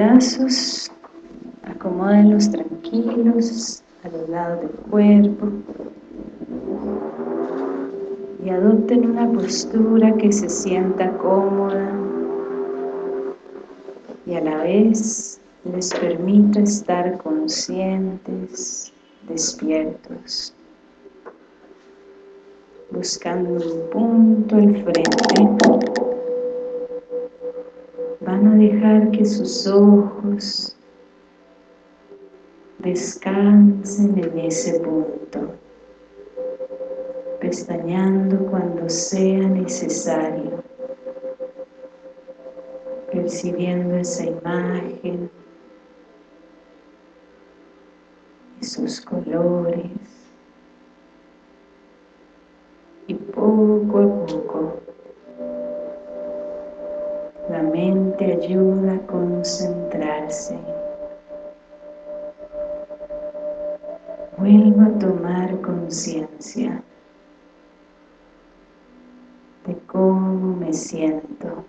brazos, acomódenlos tranquilos a los lados del cuerpo y adopten una postura que se sienta cómoda y a la vez les permita estar conscientes, despiertos, buscando un punto al frente. A dejar que sus ojos descansen en ese punto, pestañando cuando sea necesario, percibiendo esa imagen, sus colores, y poco a ayuda a concentrarse vuelvo a tomar conciencia de cómo me siento,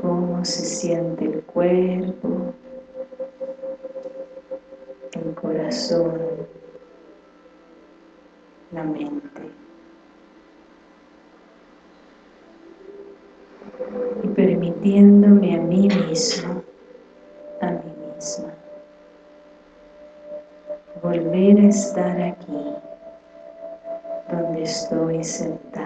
cómo se siente el cuerpo, el corazón, la mente. Y permitiéndome a mí mismo, a mí misma, volver a estar aquí, donde estoy sentada,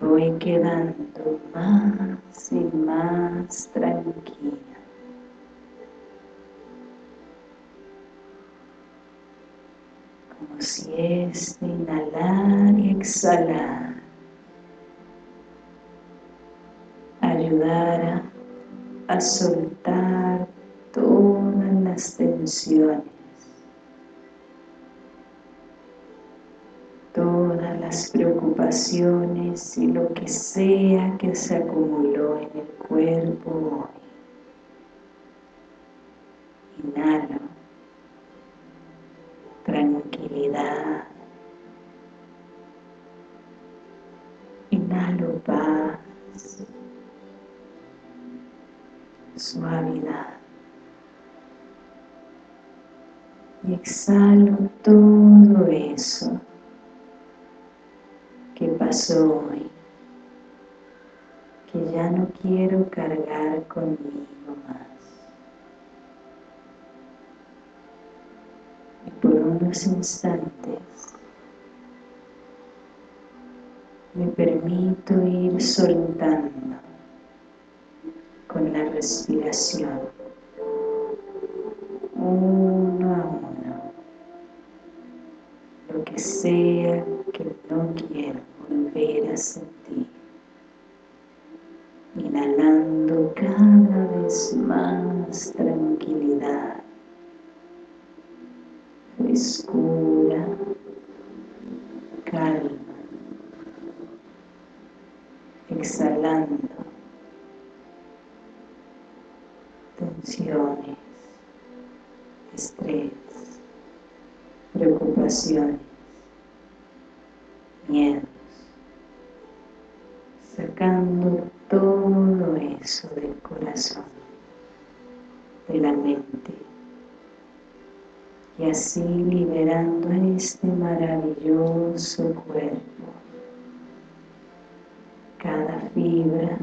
voy quedando más y más tranquila. Como si este inhalar y exhalar ayudara a soltar todas las tensiones, las preocupaciones y lo que sea que se acumuló en el cuerpo hoy. Inhalo tranquilidad, inhalo paz, suavidad. Y exhalo todo eso pasó hoy, que ya no quiero cargar conmigo más. Y por unos instantes me permito ir soltando con la respiración, uno a uno, lo que sea que no quiero volver a sentir, inhalando cada vez más tranquilidad, frescura, calma, exhalando. Tensiones, estrés, preocupaciones, miedos, todo eso del corazón, de la mente. Y y así liberando este maravilloso cuerpo, cada fibra,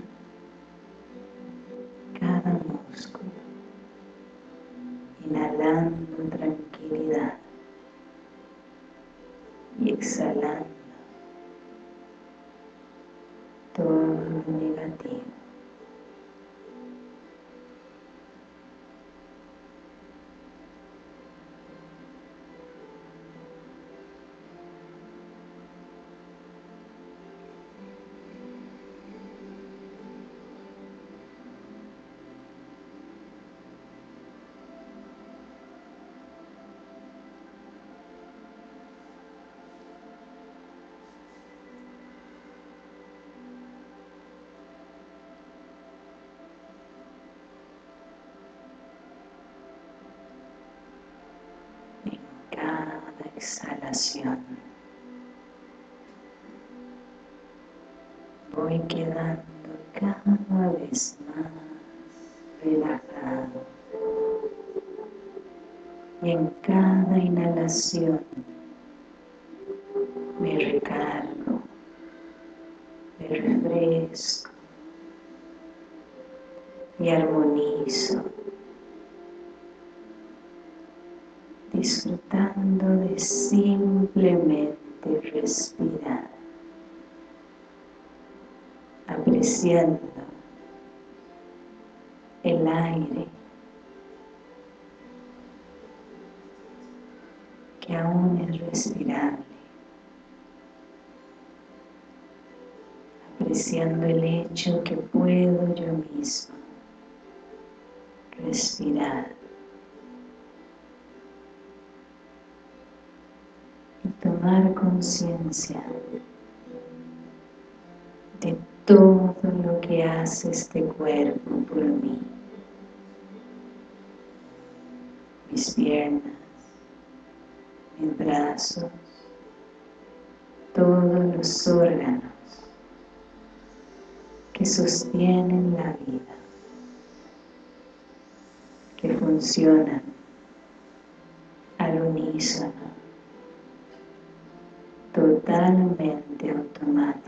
exhalación. Voy quedando cada vez más relajado. Y en cada inhalación el aire que aún es respirable, apreciando el hecho que puedo yo mismo respirar. Tomar conciencia de todo lo que hace este cuerpo por mí. Mis piernas, mis brazos, todos los órganos que sostienen la vida, que funcionan al unísono totalmente automático.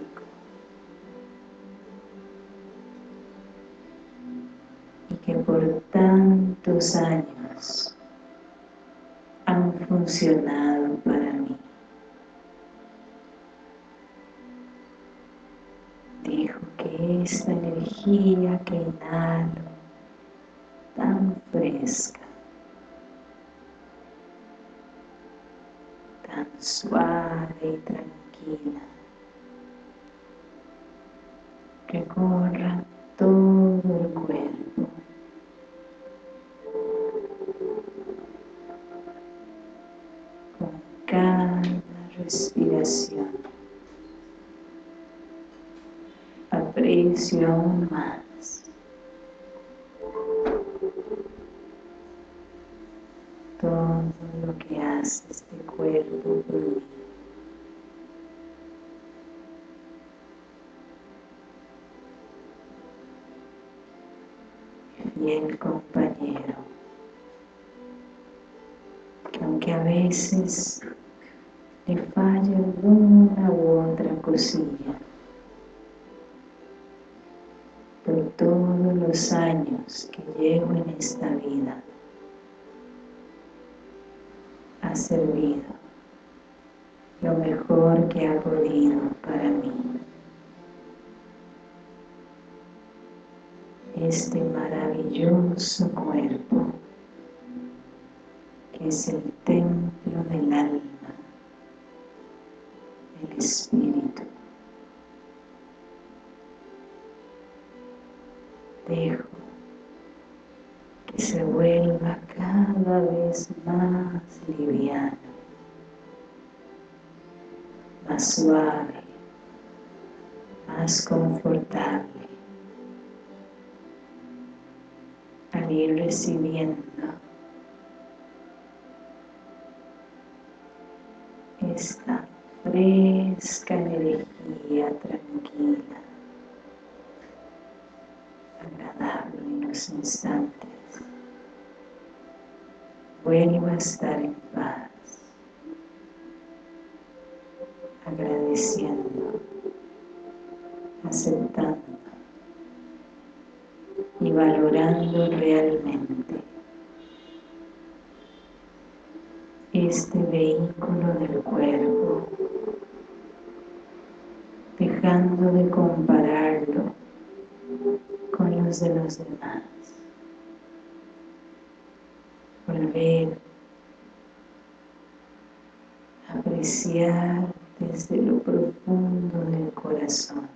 Años han funcionado para mí. Dijo que esta energía que inhalo, tan fresca, suave y tranquila. Recorra veces le falle una u otra cosilla, por todos los años que llevo en esta vida, ha servido lo mejor que ha podido para mí. Este maravilloso cuerpo es el templo del alma, el espíritu. Dejo que se vuelva cada vez más liviano, más suave, más confortable, al ir recibiendo esta fresca energía tranquila, agradable en los instantes. Vuelvo a estar en paz, agradeciendo, aceptando y valorando realmente este vehículo del cuerpo, dejando de compararlo con los de los demás. Volver a apreciar desde lo profundo del corazón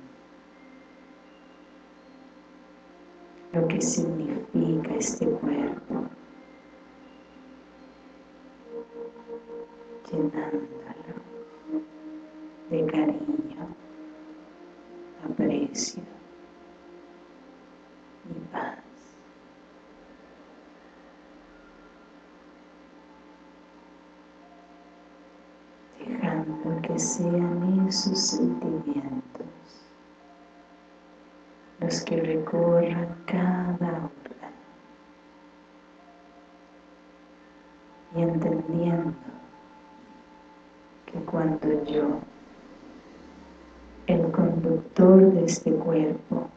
lo que significa este cuerpo llenándolo de cariño, aprecio y paz. Dejando que sean esos sentimientos los que recorran cada órgano y entendiendo cuando yo, el conductor de este cuerpo,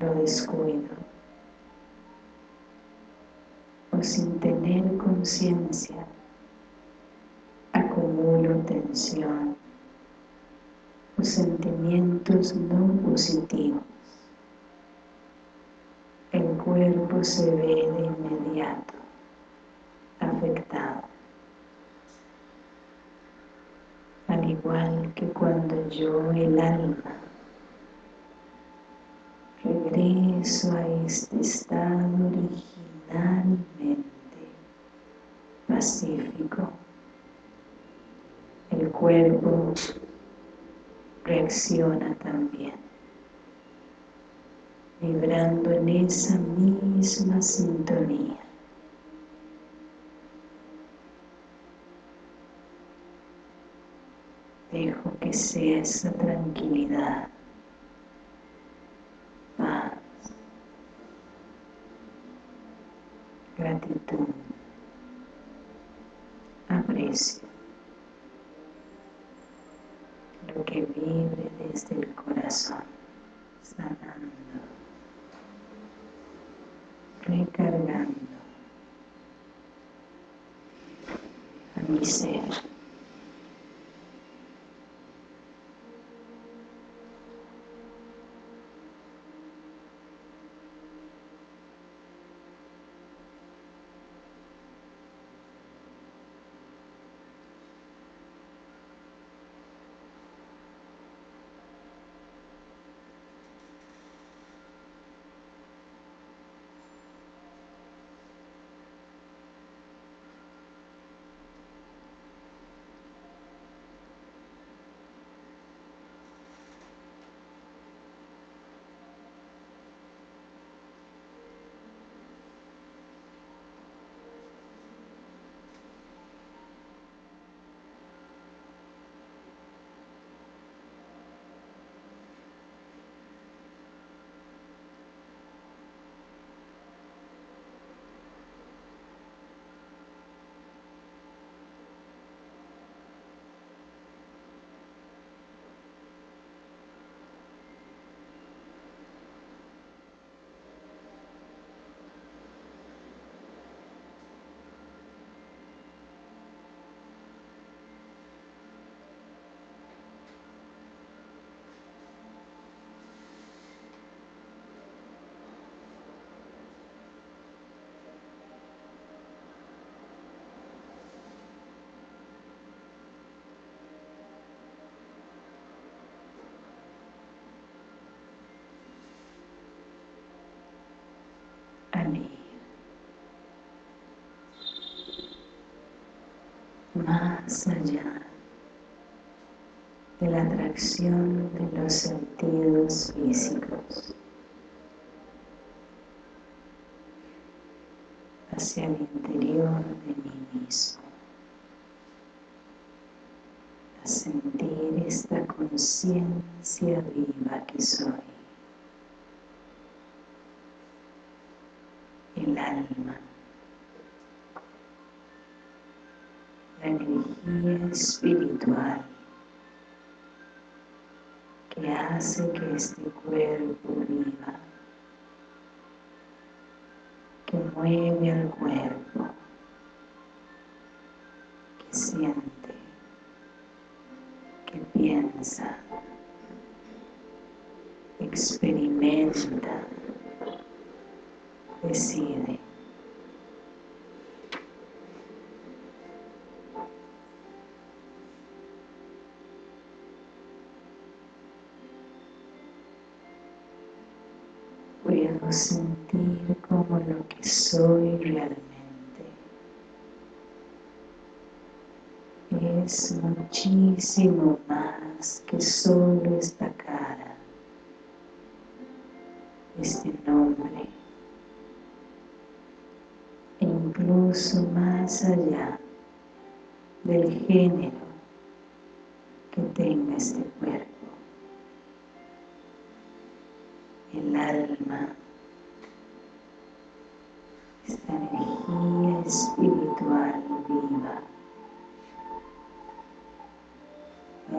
lo descuido o sin tener conciencia acumulo tensión o sentimientos no positivos. El cuerpo se ve de inmediato Al igual que cuando yo, el alma, regreso a este estado originalmente pacífico, el cuerpo reacciona también, vibrando en esa misma sintonía. Dejo que sea esa tranquilidad, paz, gratitud, aprecio, lo que vibre desde el corazón, sanando, recargando. A mi ser. Más allá de la atracción de los sentidos físicos. Hacia el interior de mí mismo. A sentir esta conciencia viva que soy alma, la energía espiritual que hace que este cuerpo viva, que mueve al cuerpo, que siente, que piensa, experimenta, decide. Puedo sentir como lo que soy realmente es muchísimo más que solo esta cara, este nombre, más allá del género que tenga este cuerpo. El alma, esta energía espiritual viva,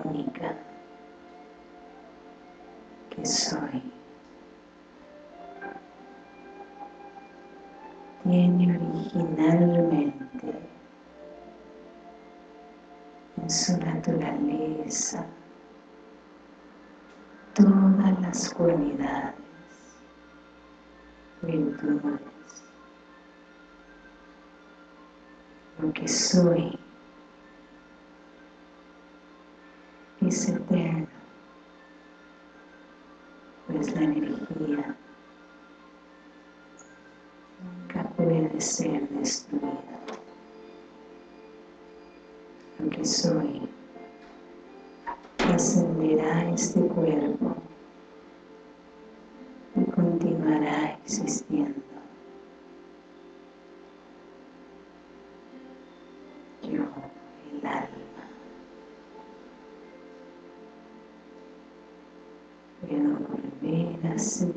única que soy. Tiene originalmente en su naturaleza todas las cualidades, virtudes, lo que soy es eterno, pues la energía ser destruida. Lo que soy ascenderá este cuerpo y continuará existiendo. Yo, el alma. Puedo volver a sentirme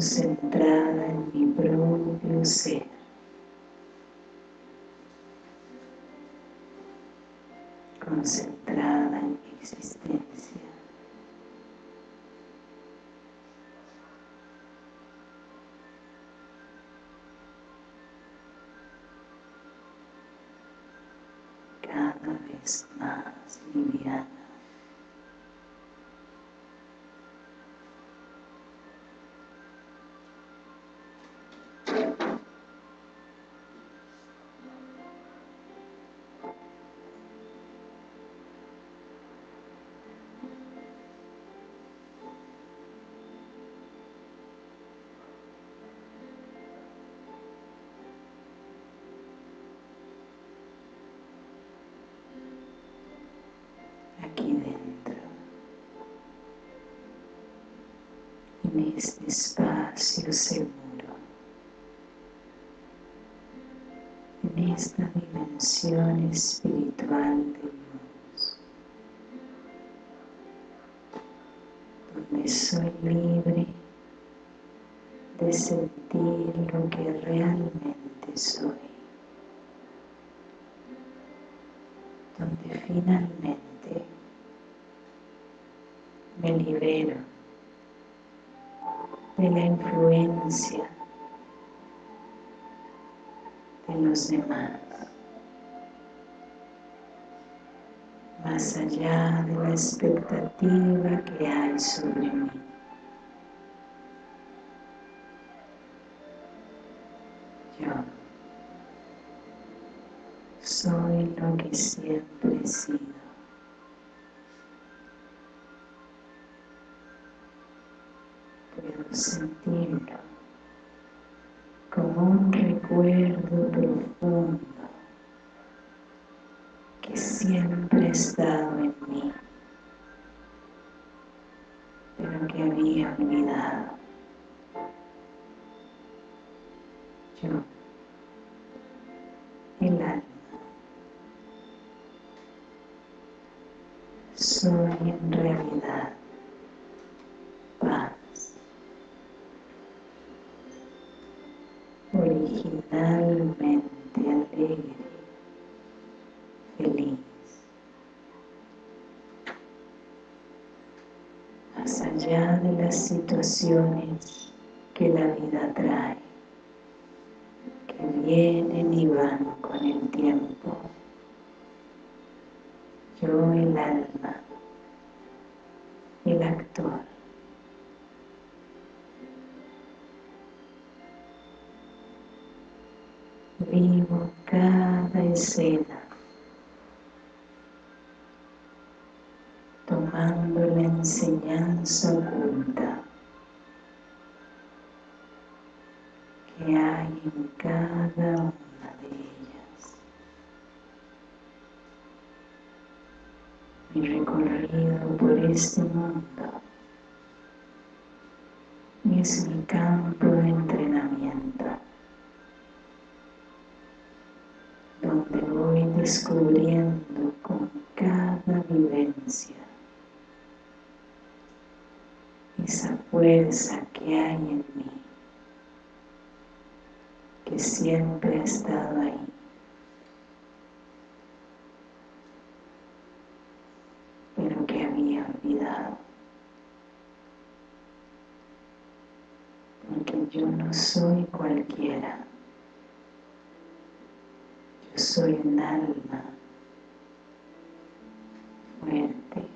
concentrada en mi propio ser. concentrada en mi existencia. cada vez más liviana. Aquí dentro, en este espacio seguro, en esta dimensión espiritual de luz, donde soy libre de la influencia de los demás, más allá de la expectativa que hay sobre mí. Yo soy lo que siempre he sido. sentirlo como un recuerdo profundo que siempre ha estado en mí, pero que había olvidado. Yo, el alma, soy en realidad las situaciones que la vida trae, que vienen y van con el tiempo, yo el alma, el actor. Vivo cada escena enseñanza oculta que hay en cada una de ellas. Mi recorrido por este mundo es mi campo de entrenamiento, donde voy descubriendo con cada vivencia esa fuerza que hay en mí, que siempre ha estado ahí. pero que había olvidado. Porque yo no soy cualquiera. Yo soy un alma fuerte,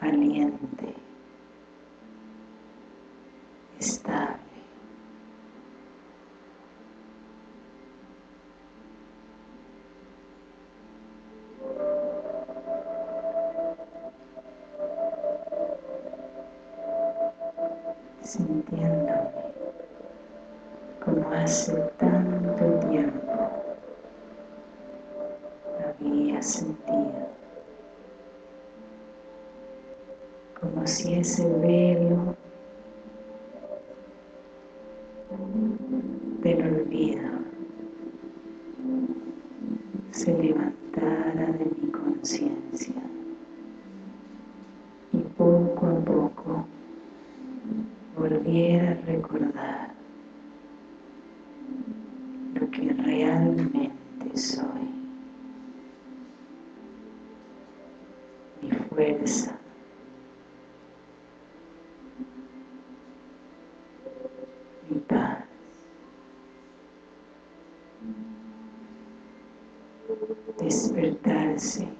valiente, sim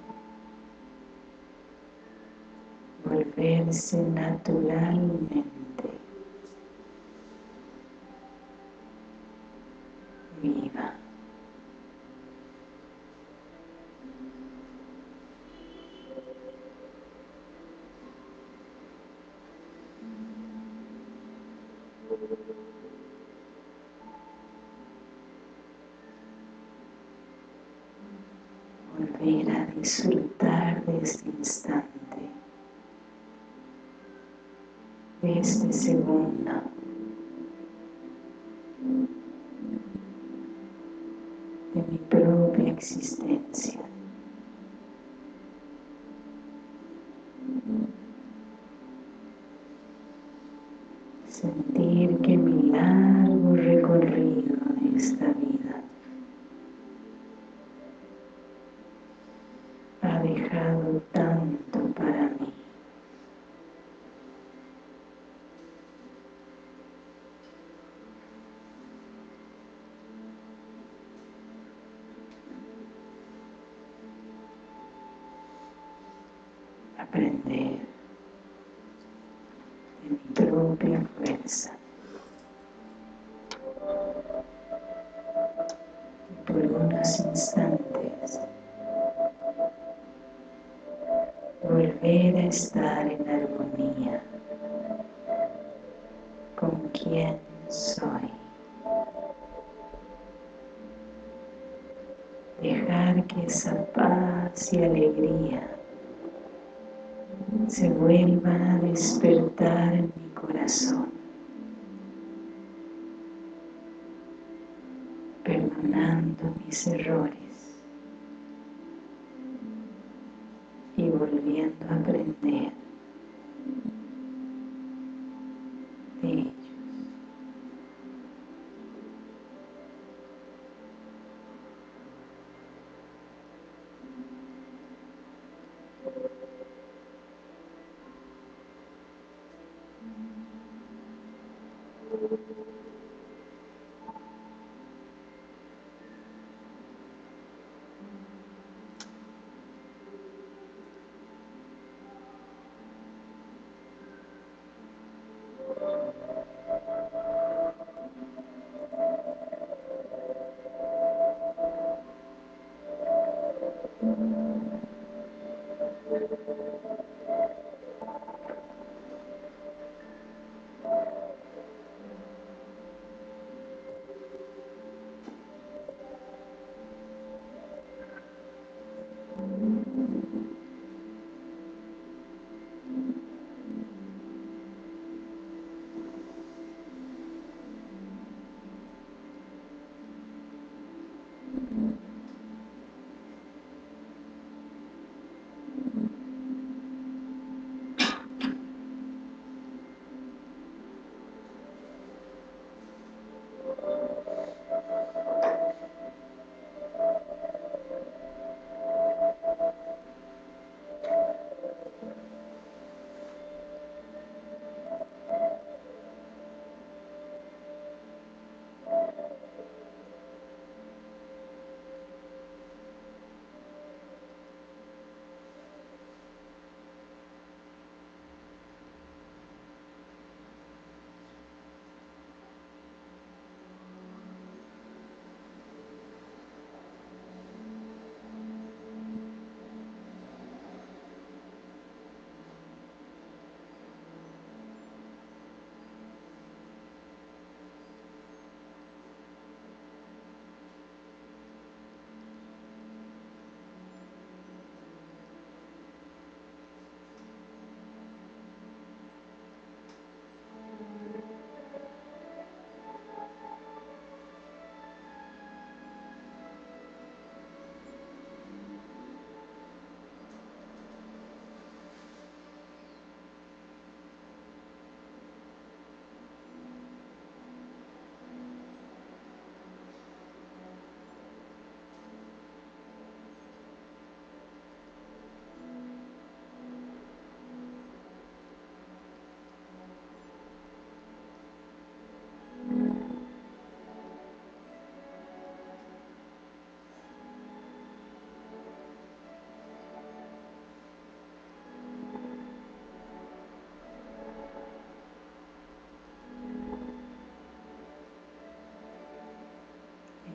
disfrutar de este instante, de este segundo. Dejado tanto para mí. aprender se vuelvan a despertar en mi corazón, perdonando mis errores,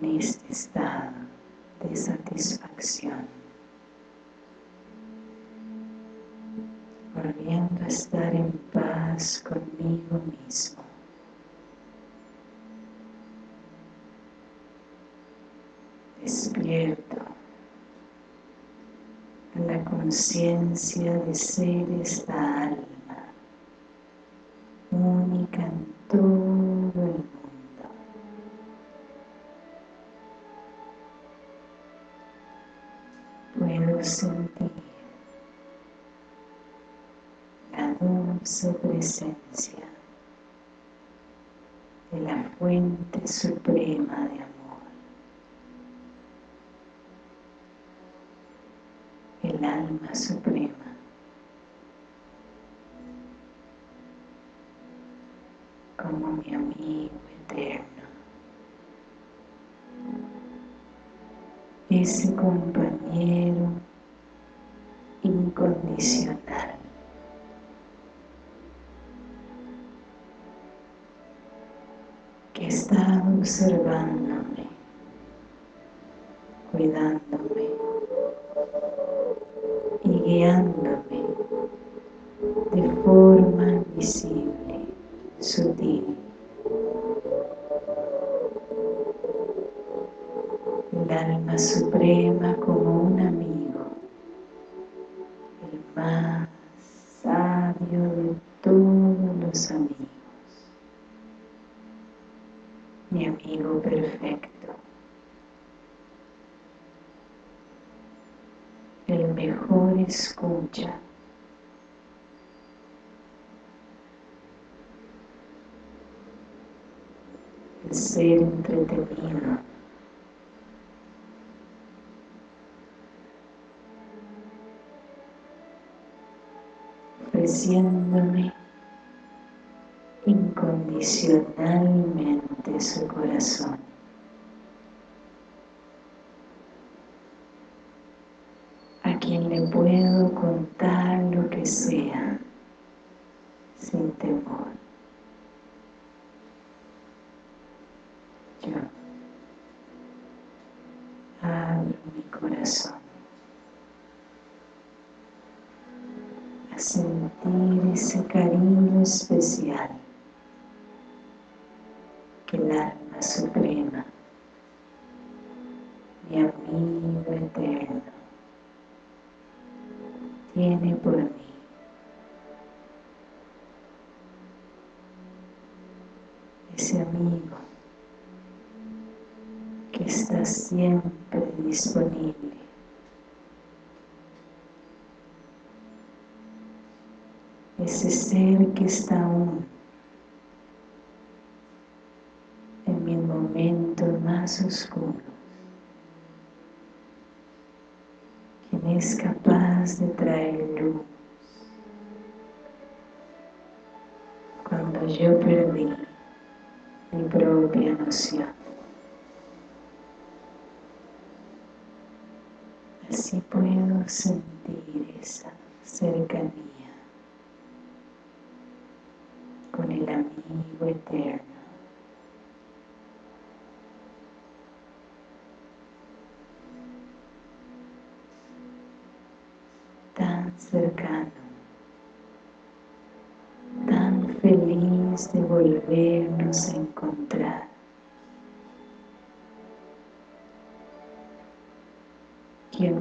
en este estado de satisfacción, volviendo a estar en paz conmigo mismo. Despierto a la conciencia de ser esta alma Ese compañero incondicional. que está observándome, cuidándome mejor escucha. El ser entretenido. ofreciéndome incondicionalmente su corazón. quien le puedo contar lo que sea sin temor. Yo abro mi corazón a sentir ese cariño especial que el alma suprema, mi amigo eterno, tiene por mí. Ese amigo que está siempre disponible. Ese ser que está aún en mi momento más oscuro es capaz de traer luz. Cuando yo perdí mi propia noción. Así puedo sentir esa cercanía con el amigo eterno. cercano, tan feliz de volvernos a encontrar.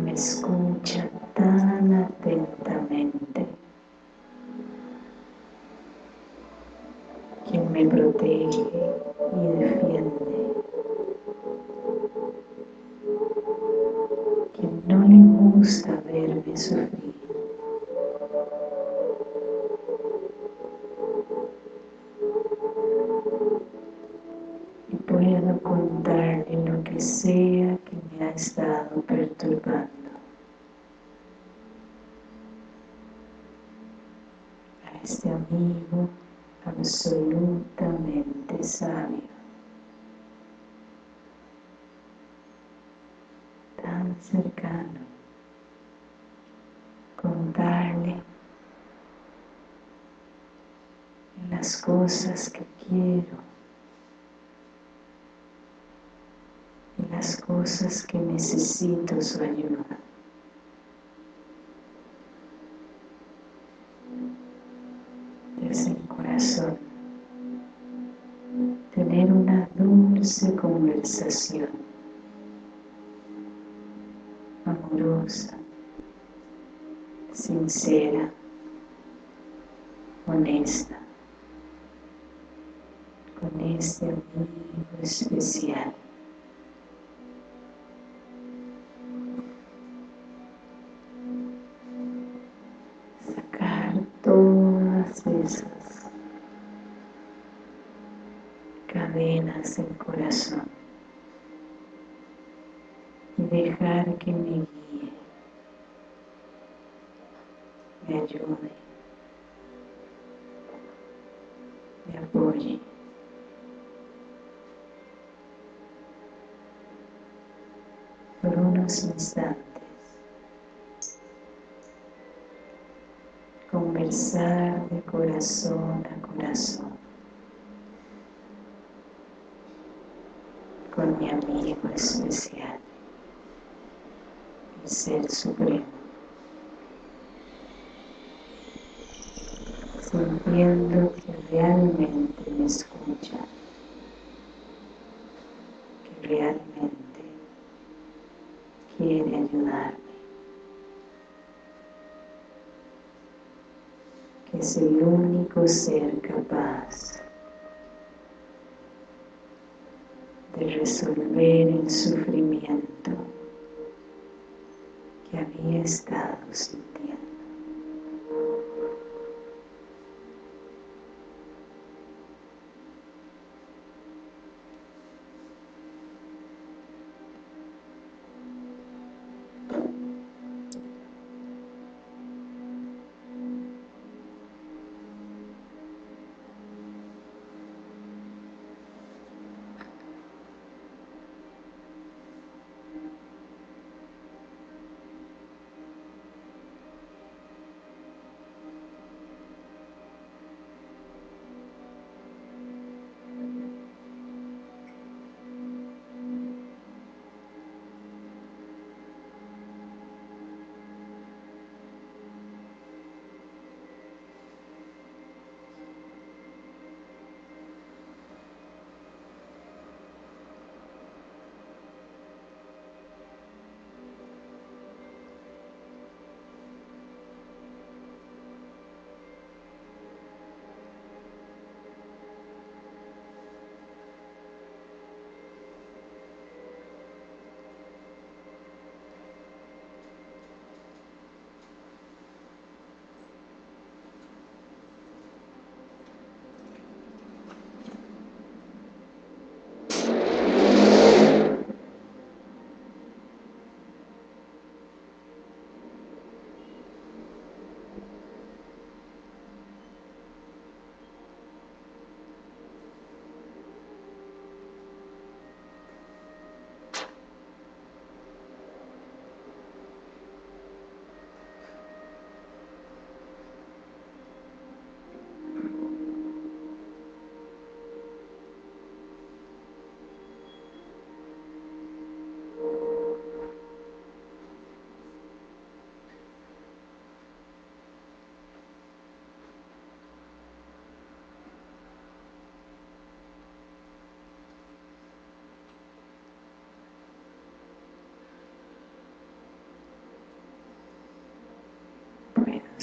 Me escucha tan atentamente, quien me protege y defiende, quien no le gusta verme sufrir. Cercano. Contarle las cosas que quiero las cosas que necesito su ayuda. Desde el corazón, tener una dulce conversación, amorosa, sincera, honesta, con este amigo especial. Corazón a corazón. Con mi amigo especial, el Ser Supremo, sintiendo que realmente me escucha, que realmente quiere ayudarme. Es el único ser capaz de resolver el sufrimiento que había estado sintiendo.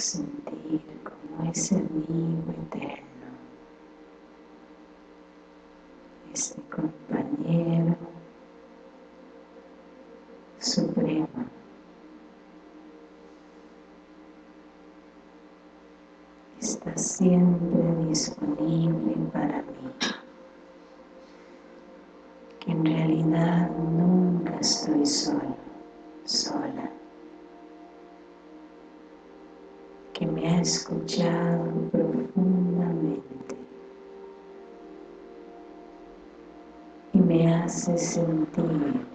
Sentir como ese amigo eterno, ese compañero supremo, está siempre disponible para mí, que en realidad nunca estoy solo, sola. Escuchado profundamente y me hace sentir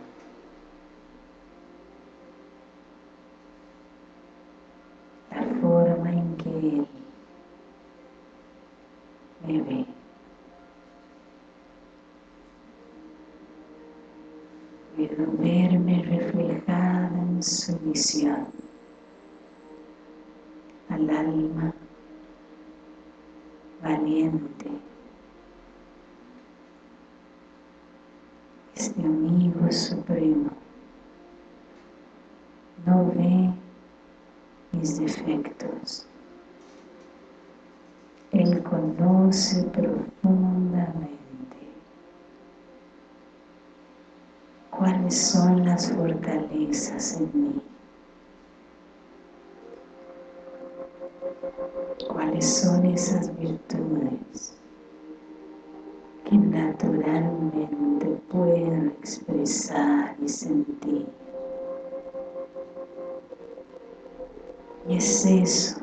la forma en que Él me ve. Puedo verme reflejada en su visión al alma valiente, este amigo supremo. No ve mis defectos, Él conoce profundamente cuáles son las fortalezas en mí. Son esas virtudes que naturalmente puedo expresar y sentir. Y es eso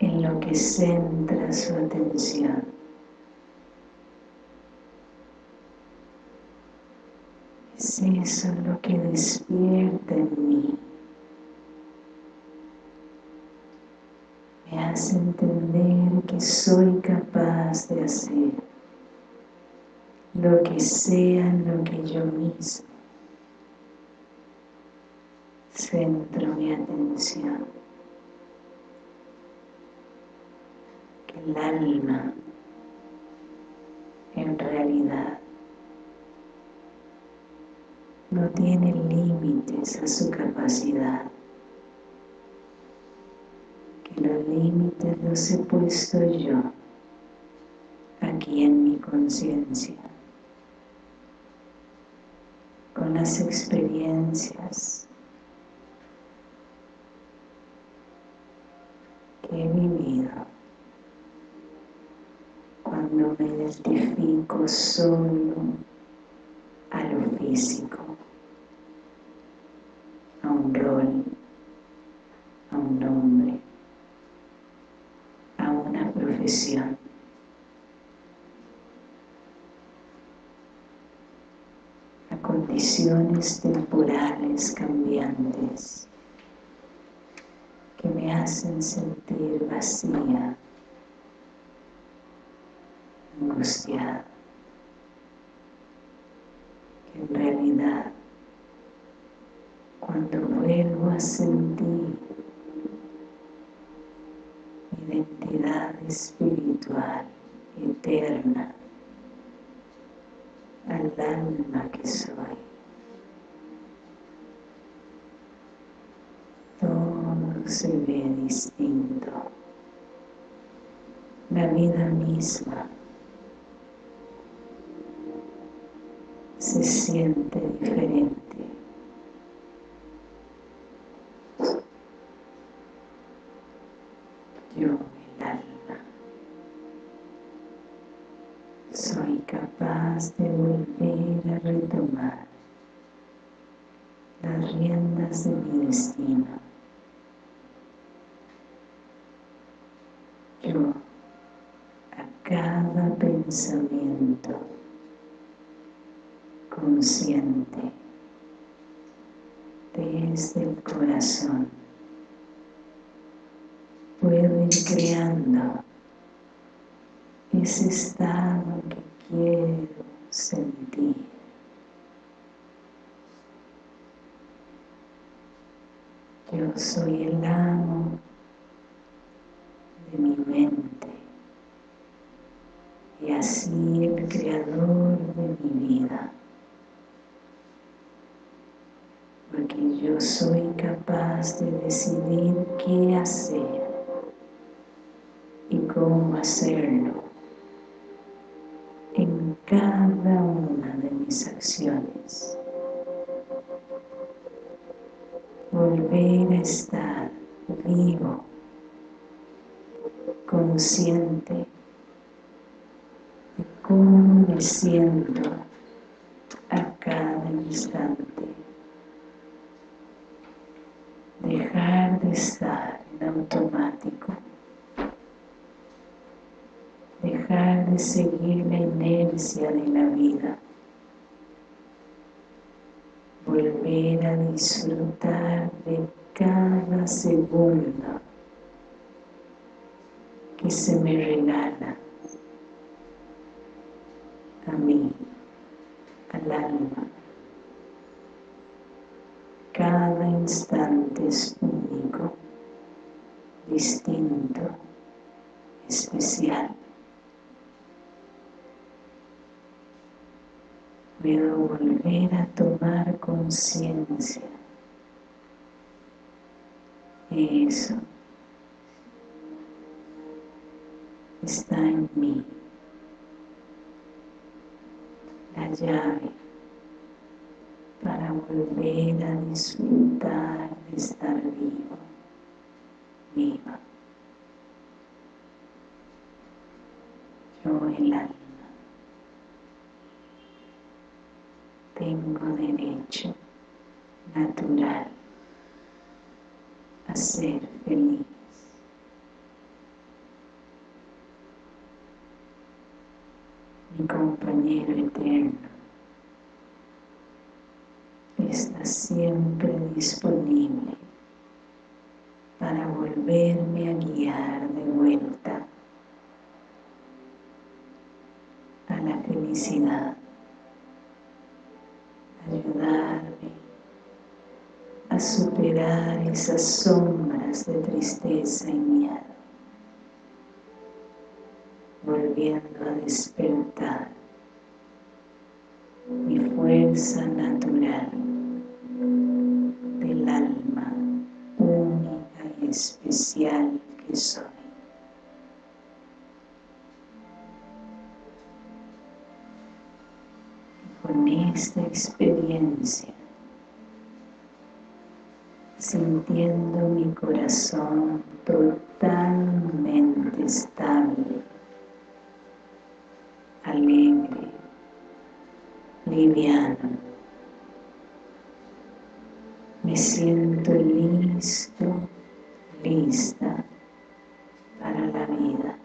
en lo que centra su atención. Es eso lo que despierta en mí me hace entender que soy capaz de hacer lo que sea lo que yo mismo centro mi atención. Que el alma en realidad no tiene límites a su capacidad los límites los he puesto yo aquí en mi conciencia. Con las experiencias que he vivido. Cuando me identifico solo a lo físico a un rol a un nombre a condiciones temporales cambiantes que me hacen sentir vacía, angustiada, que en realidad cuando vuelvo a sentir mi identidad espiritual eterna al alma que soy. Todo se ve distinto. La vida misma se siente diferente. De mi destino. Yo, a cada pensamiento consciente desde el corazón, puedo ir creando ese estado que quiero sentir. Yo soy el amo de mi mente y así el creador de mi vida. Porque yo soy capaz de decidir qué hacer y cómo hacerlo en cada una de mis acciones. Estar vivo, consciente de cómo me siento a cada instante. Dejar de estar en automático dejar de seguir la inercia de la vida, volver a disfrutar de cada segundo que se me regala a mí, al alma. Cada instante es único, distinto, especial. Puedo volver a tomar conciencia. Eso está en mí. La llave para volver a disfrutar de estar vivo viva. Yo el alma natural a ser feliz. Mi compañero eterno está siempre disponible para volverme a guiar de vuelta a la felicidad ayudarme a superar esas sombras de tristeza y miedo, volviendo a despertar mi fuerza natural del alma única y especial que soy. con esta experiencia sintiendo mi corazón totalmente estable, alegre, liviano. Me siento listo, lista para la vida.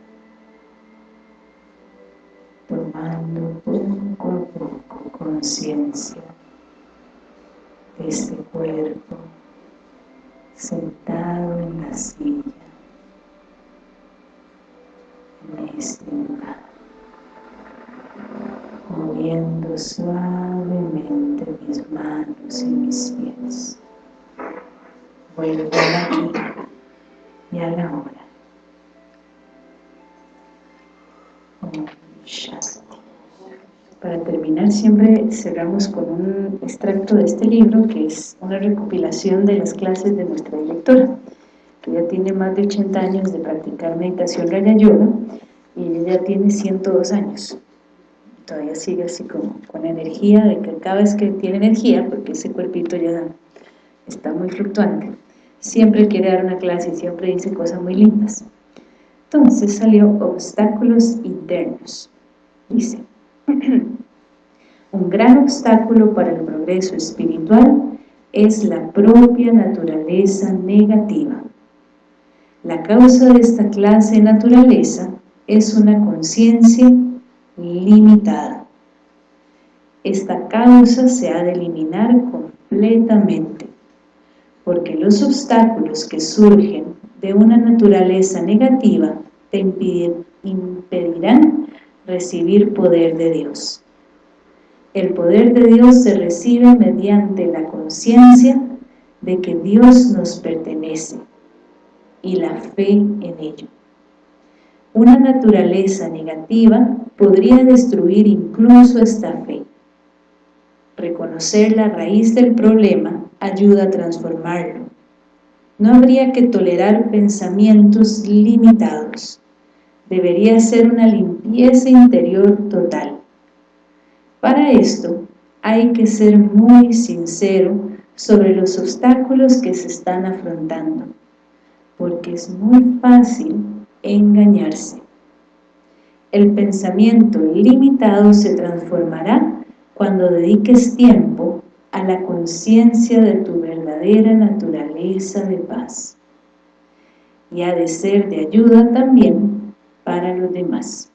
Tomando poco a poco conciencia de este cuerpo sentado en la silla en este lugar moviendo suavemente mis y mis pies vuelvo aquí y a la hora. Para terminar siempre cerramos con un extracto de este libro que es una recopilación de las clases de nuestra directora que ya tiene más de 80 años de practicar meditación Raya Yoga y ella tiene 102 años todavía sigue así como con energía de que cada vez que tiene energía porque ese cuerpito ya está muy fluctuante siempre quiere dar una clase y siempre dice cosas muy lindas entonces salió obstáculos internos dice Un gran obstáculo para el progreso espiritual es la propia naturaleza negativa. La causa de esta clase de naturaleza es una conciencia limitada. Esta causa se ha de eliminar completamente, porque los obstáculos que surgen de una naturaleza negativa te impedirán recibir poder de Dios. El poder de Dios se recibe mediante la conciencia de que Dios nos pertenece y la fe en ello. Una naturaleza negativa podría destruir incluso esta fe. Reconocer la raíz del problema ayuda a transformarlo. No habría que tolerar pensamientos limitados debería ser una limpieza interior total. Para esto hay que ser muy sincero sobre los obstáculos que se están afrontando, porque es muy fácil engañarse. El pensamiento limitado se transformará cuando dediques tiempo a la conciencia de tu verdadera naturaleza de paz. Y ha de ser de ayuda también para los demás.